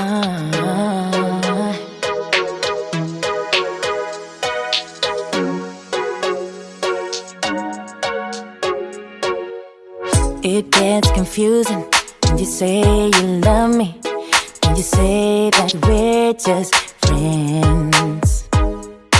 Uh-huh. It gets confusing when you say you love me, when you say that we're just friends.